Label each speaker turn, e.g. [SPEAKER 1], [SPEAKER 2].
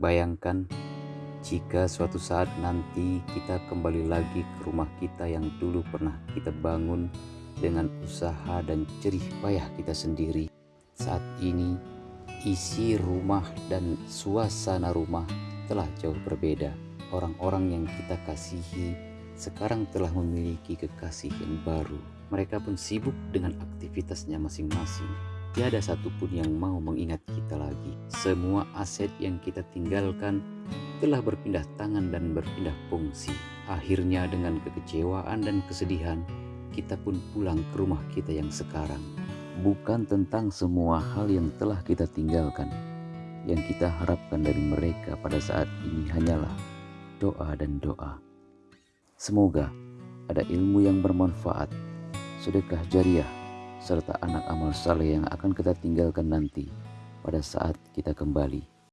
[SPEAKER 1] Bayangkan jika suatu saat nanti kita kembali lagi ke rumah kita yang dulu pernah kita bangun dengan usaha dan jerih payah kita sendiri. Saat ini isi rumah dan suasana rumah telah jauh berbeda. Orang-orang yang kita kasihi sekarang telah memiliki kekasih yang baru. Mereka pun sibuk dengan aktivitasnya masing-masing. Tiada satupun yang mau mengingat. Semua aset yang kita tinggalkan telah berpindah tangan dan berpindah fungsi. Akhirnya dengan kekecewaan dan kesedihan, kita pun pulang ke rumah kita yang sekarang. Bukan tentang semua hal yang telah kita tinggalkan. Yang kita harapkan dari mereka pada saat ini hanyalah doa dan doa. Semoga ada ilmu yang bermanfaat, sedekah jariah, serta anak amal saleh yang akan kita tinggalkan nanti pada saat kita kembali